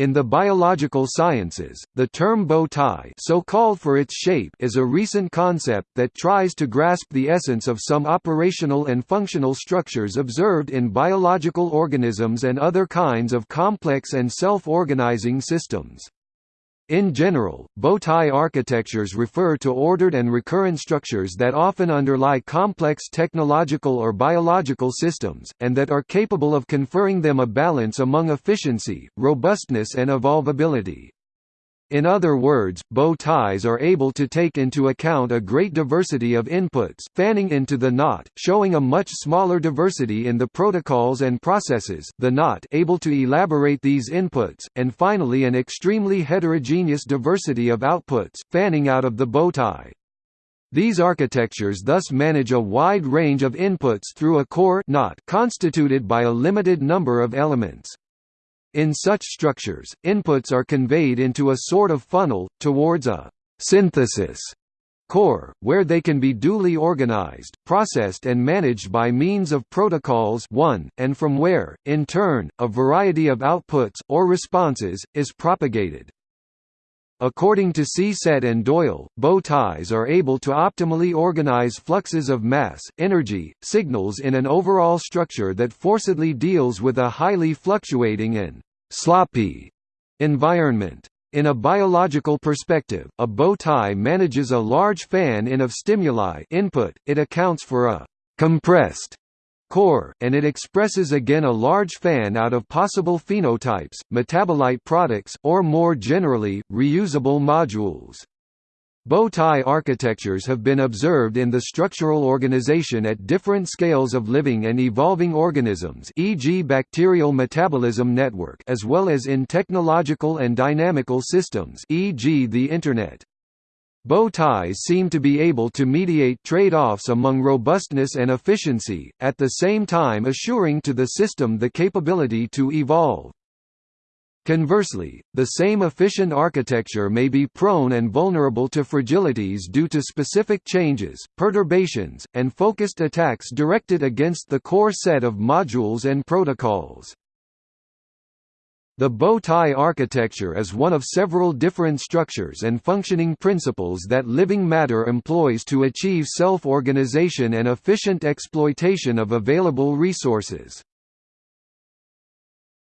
In the biological sciences, the term bow tie so called for its shape is a recent concept that tries to grasp the essence of some operational and functional structures observed in biological organisms and other kinds of complex and self-organizing systems. In general, bow-tie architectures refer to ordered and recurrent structures that often underlie complex technological or biological systems, and that are capable of conferring them a balance among efficiency, robustness and evolvability. In other words, bow ties are able to take into account a great diversity of inputs fanning into the knot, showing a much smaller diversity in the protocols and processes the knot able to elaborate these inputs, and finally an extremely heterogeneous diversity of outputs, fanning out of the bow tie. These architectures thus manage a wide range of inputs through a core knot constituted by a limited number of elements. In such structures, inputs are conveyed into a sort of funnel, towards a «synthesis» core, where they can be duly organized, processed and managed by means of protocols 1, and from where, in turn, a variety of outputs, or responses, is propagated. According to Csete and Doyle, bow ties are able to optimally organize fluxes of mass, energy, signals in an overall structure that forcedly deals with a highly fluctuating and «sloppy» environment. In a biological perspective, a bow tie manages a large fan-in of stimuli input, it accounts for a «compressed» core, and it expresses again a large fan out of possible phenotypes, metabolite products, or more generally, reusable modules. Bow tie architectures have been observed in the structural organization at different scales of living and evolving organisms e.g. bacterial metabolism network as well as in technological and dynamical systems e.g. the Internet. Bow ties seem to be able to mediate trade-offs among robustness and efficiency, at the same time assuring to the system the capability to evolve. Conversely, the same efficient architecture may be prone and vulnerable to fragilities due to specific changes, perturbations, and focused attacks directed against the core set of modules and protocols. The bow tie architecture is one of several different structures and functioning principles that living matter employs to achieve self-organization and efficient exploitation of available resources.